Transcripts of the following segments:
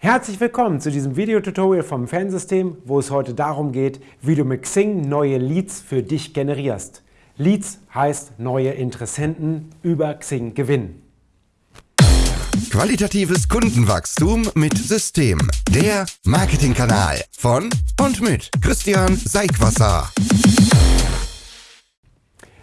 Herzlich willkommen zu diesem Videotutorial vom Fansystem, wo es heute darum geht, wie du mit Xing neue Leads für dich generierst. Leads heißt neue Interessenten über Xing gewinnen. Qualitatives Kundenwachstum mit System. Der Marketingkanal von und mit Christian Seigwasser.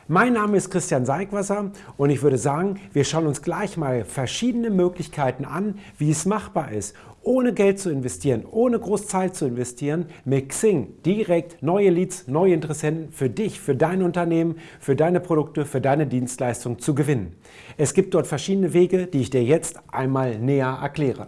Mein Name ist Christian Seigwasser und ich würde sagen, wir schauen uns gleich mal verschiedene Möglichkeiten an, wie es machbar ist, ohne Geld zu investieren, ohne groß Zeit zu investieren, mit Xing direkt neue Leads, neue Interessenten für dich, für dein Unternehmen, für deine Produkte, für deine Dienstleistung zu gewinnen. Es gibt dort verschiedene Wege, die ich dir jetzt einmal näher erkläre.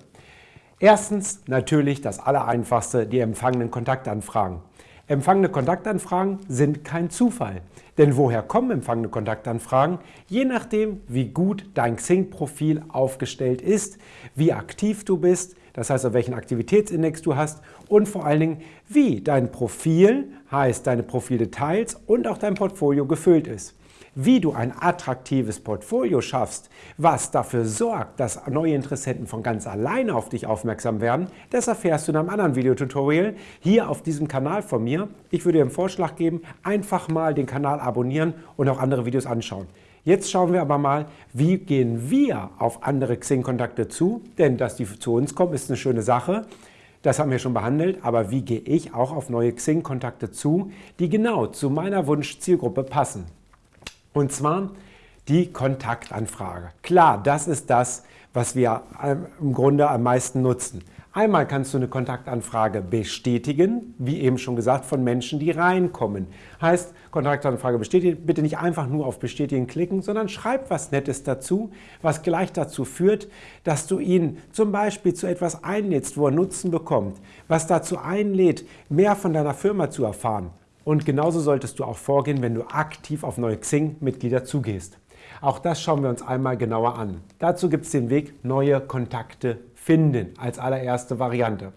Erstens natürlich das Allereinfachste, die empfangenen Kontaktanfragen. Empfangene Kontaktanfragen sind kein Zufall. Denn woher kommen empfangene Kontaktanfragen? Je nachdem, wie gut dein Xing-Profil aufgestellt ist, wie aktiv du bist, das heißt, welchen Aktivitätsindex du hast und vor allen Dingen, wie dein Profil, heißt deine Profildetails und auch dein Portfolio gefüllt ist. Wie du ein attraktives Portfolio schaffst, was dafür sorgt, dass neue Interessenten von ganz alleine auf dich aufmerksam werden, das erfährst du in einem anderen Videotutorial hier auf diesem Kanal von mir. Ich würde dir einen Vorschlag geben, einfach mal den Kanal abonnieren und auch andere Videos anschauen. Jetzt schauen wir aber mal, wie gehen wir auf andere Xing-Kontakte zu, denn dass die zu uns kommen, ist eine schöne Sache. Das haben wir schon behandelt, aber wie gehe ich auch auf neue Xing-Kontakte zu, die genau zu meiner Wunschzielgruppe passen? Und zwar die Kontaktanfrage. Klar, das ist das, was wir im Grunde am meisten nutzen. Einmal kannst du eine Kontaktanfrage bestätigen, wie eben schon gesagt, von Menschen, die reinkommen. Heißt, Kontaktanfrage bestätigen, bitte nicht einfach nur auf Bestätigen klicken, sondern schreib was Nettes dazu, was gleich dazu führt, dass du ihn zum Beispiel zu etwas einlädst, wo er Nutzen bekommt, was dazu einlädt, mehr von deiner Firma zu erfahren. Und genauso solltest du auch vorgehen, wenn du aktiv auf neue Xing-Mitglieder zugehst. Auch das schauen wir uns einmal genauer an. Dazu gibt es den Weg neue Kontakte finden als allererste Variante.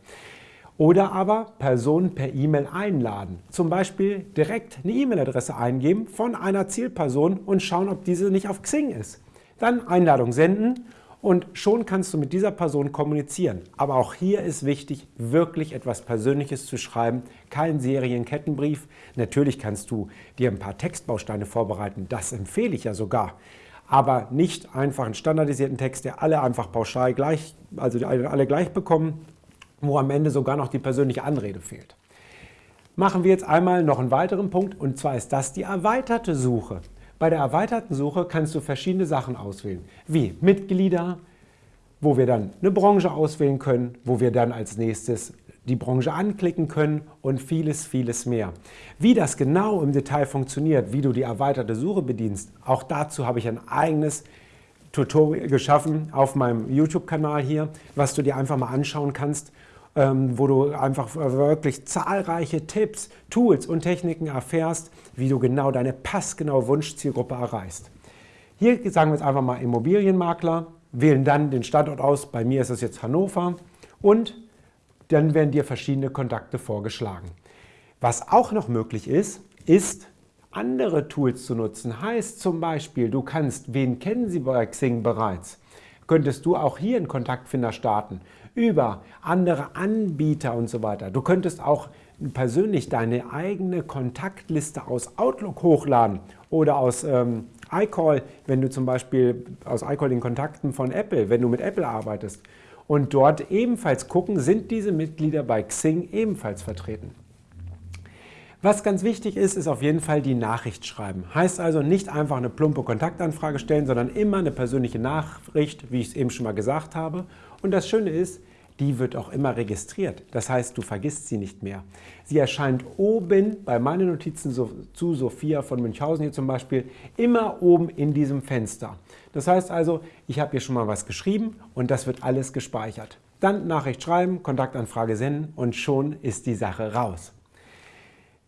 Oder aber Personen per E-Mail einladen. Zum Beispiel direkt eine E-Mail-Adresse eingeben von einer Zielperson und schauen, ob diese nicht auf Xing ist. Dann Einladung senden und schon kannst du mit dieser Person kommunizieren. Aber auch hier ist wichtig, wirklich etwas Persönliches zu schreiben, kein Serienkettenbrief. Natürlich kannst du dir ein paar Textbausteine vorbereiten, das empfehle ich ja sogar. Aber nicht einfach einen standardisierten Text, der alle einfach pauschal gleich, also alle gleich bekommen, wo am Ende sogar noch die persönliche Anrede fehlt. Machen wir jetzt einmal noch einen weiteren Punkt und zwar ist das die erweiterte Suche. Bei der erweiterten Suche kannst du verschiedene Sachen auswählen, wie Mitglieder, wo wir dann eine Branche auswählen können, wo wir dann als nächstes die Branche anklicken können und vieles, vieles mehr. Wie das genau im Detail funktioniert, wie du die erweiterte Suche bedienst, auch dazu habe ich ein eigenes Tutorial geschaffen auf meinem YouTube-Kanal hier, was du dir einfach mal anschauen kannst ähm, wo du einfach wirklich zahlreiche Tipps, Tools und Techniken erfährst, wie du genau deine passgenaue Wunschzielgruppe erreichst. Hier sagen wir jetzt einfach mal Immobilienmakler, wählen dann den Standort aus, bei mir ist es jetzt Hannover und dann werden dir verschiedene Kontakte vorgeschlagen. Was auch noch möglich ist, ist andere Tools zu nutzen. Heißt zum Beispiel, du kannst, wen kennen Sie bei Xing bereits? Könntest du auch hier einen Kontaktfinder starten über andere Anbieter und so weiter. Du könntest auch persönlich deine eigene Kontaktliste aus Outlook hochladen oder aus ähm, iCall, wenn du zum Beispiel aus iCall den Kontakten von Apple, wenn du mit Apple arbeitest. Und dort ebenfalls gucken, sind diese Mitglieder bei Xing ebenfalls vertreten. Was ganz wichtig ist, ist auf jeden Fall die Nachricht schreiben. Heißt also nicht einfach eine plumpe Kontaktanfrage stellen, sondern immer eine persönliche Nachricht, wie ich es eben schon mal gesagt habe. Und das Schöne ist, die wird auch immer registriert. Das heißt, du vergisst sie nicht mehr. Sie erscheint oben bei meinen Notizen zu Sophia von Münchhausen hier zum Beispiel immer oben in diesem Fenster. Das heißt also, ich habe hier schon mal was geschrieben und das wird alles gespeichert. Dann Nachricht schreiben, Kontaktanfrage senden und schon ist die Sache raus.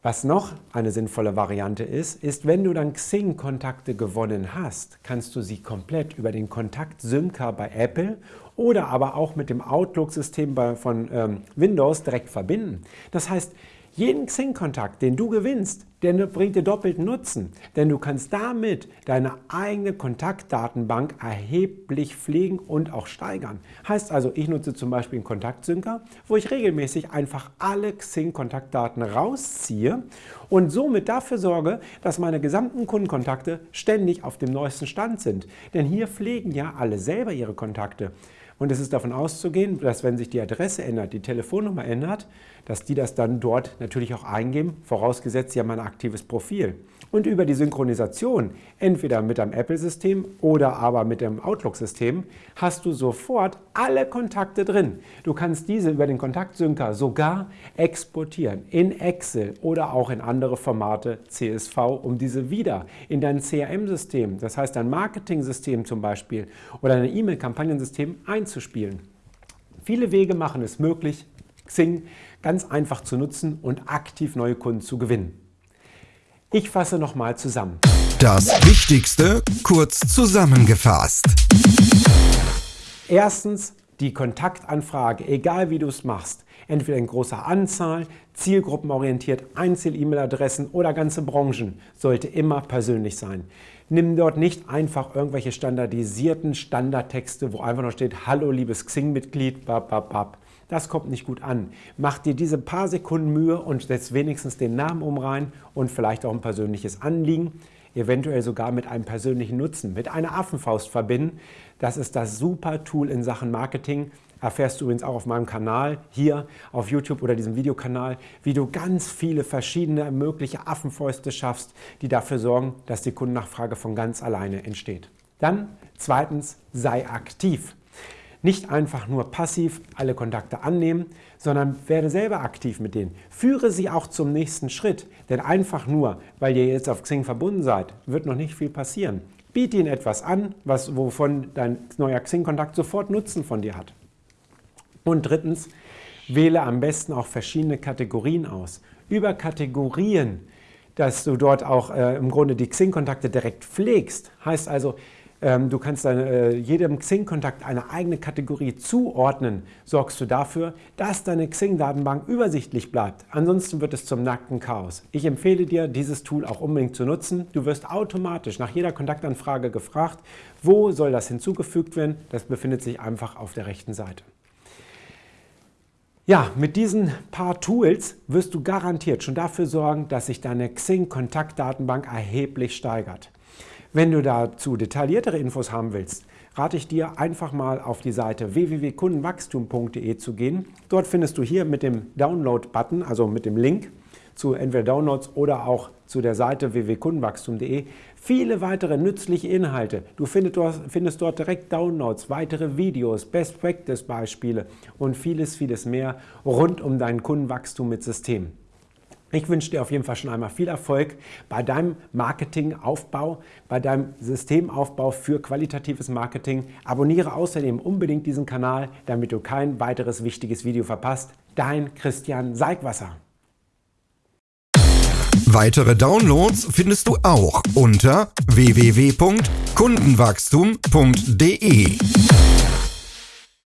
Was noch eine sinnvolle Variante ist, ist, wenn du dann Xing-Kontakte gewonnen hast, kannst du sie komplett über den Kontakt-Synca bei Apple oder aber auch mit dem Outlook-System von ähm, Windows direkt verbinden. Das heißt, Jeden Xing-Kontakt, den du gewinnst, der bringt dir doppelten Nutzen, denn du kannst damit deine eigene Kontaktdatenbank erheblich pflegen und auch steigern. Heißt also, ich nutze zum Beispiel einen Kontaktsynker, wo ich regelmäßig einfach alle Xing-Kontaktdaten rausziehe und somit dafür sorge, dass meine gesamten Kundenkontakte ständig auf dem neuesten Stand sind. Denn hier pflegen ja alle selber ihre Kontakte. Und es ist davon auszugehen, dass wenn sich die Adresse ändert, die Telefonnummer ändert, dass die das dann dort natürlich auch eingeben, vorausgesetzt, sie haben ein aktives Profil. Und über die Synchronisation, entweder mit einem Apple-System oder aber mit dem Outlook-System, hast du sofort alle Kontakte drin. Du kannst diese über den Kontaktsynker sogar exportieren in Excel oder auch in andere Formate CSV, um diese wieder in dein CRM-System, das heißt dein Marketing-System zum Beispiel oder dein E-Mail-Kampagnensystem einzuspielen. Viele Wege machen es möglich, Xing ganz einfach zu nutzen und aktiv neue Kunden zu gewinnen. Ich fasse nochmal zusammen. Das Wichtigste kurz zusammengefasst. Erstens die Kontaktanfrage, egal wie du es machst, entweder in großer Anzahl, zielgruppenorientiert, Einzel-E-Mail-Adressen oder ganze Branchen, sollte immer persönlich sein. Nimm dort nicht einfach irgendwelche standardisierten Standardtexte, wo einfach noch steht, hallo liebes Xing-Mitglied, bap, das kommt nicht gut an. Mach dir diese paar Sekunden Mühe und setz wenigstens den Namen um rein und vielleicht auch ein persönliches Anliegen, eventuell sogar mit einem persönlichen Nutzen, mit einer Affenfaust verbinden. Das ist das super Tool in Sachen Marketing. Erfährst du übrigens auch auf meinem Kanal hier auf YouTube oder diesem Videokanal, wie du ganz viele verschiedene mögliche Affenfäuste schaffst, die dafür sorgen, dass die Kundennachfrage von ganz alleine entsteht. Dann zweitens, sei aktiv. Nicht einfach nur passiv alle Kontakte annehmen, sondern werde selber aktiv mit denen. Führe sie auch zum nächsten Schritt, denn einfach nur, weil ihr jetzt auf Xing verbunden seid, wird noch nicht viel passieren. Biete ihnen etwas an, was, wovon dein neuer Xing-Kontakt sofort Nutzen von dir hat. Und drittens, wähle am besten auch verschiedene Kategorien aus. Über Kategorien, dass du dort auch äh, im Grunde die Xing-Kontakte direkt pflegst, heißt also, du kannst deine, äh, jedem Xing-Kontakt eine eigene Kategorie zuordnen, sorgst du dafür, dass deine Xing-Datenbank übersichtlich bleibt. Ansonsten wird es zum nackten Chaos. Ich empfehle dir, dieses Tool auch unbedingt zu nutzen. Du wirst automatisch nach jeder Kontaktanfrage gefragt, wo soll das hinzugefügt werden. Das befindet sich einfach auf der rechten Seite. Ja, mit diesen paar Tools wirst du garantiert schon dafür sorgen, dass sich deine Xing-Kontaktdatenbank erheblich steigert. Wenn du dazu detailliertere Infos haben willst, rate ich dir einfach mal auf die Seite www.kundenwachstum.de zu gehen. Dort findest du hier mit dem Download-Button, also mit dem Link zu entweder Downloads oder auch zu der Seite www.kundenwachstum.de viele weitere nützliche Inhalte. Du findest dort, direkt Downloads, weitere Videos, Best Practice Beispiele und vieles, vieles mehr rund um dein Kundenwachstum mit System. Ich wünsche dir auf jeden Fall schon einmal viel Erfolg bei deinem Marketingaufbau, bei deinem Systemaufbau für qualitatives Marketing. Abonniere außerdem unbedingt diesen Kanal, damit du kein weiteres wichtiges Video verpasst. Dein Christian Seigwasser. Weitere Downloads findest du auch unter www.kundenwachstum.de.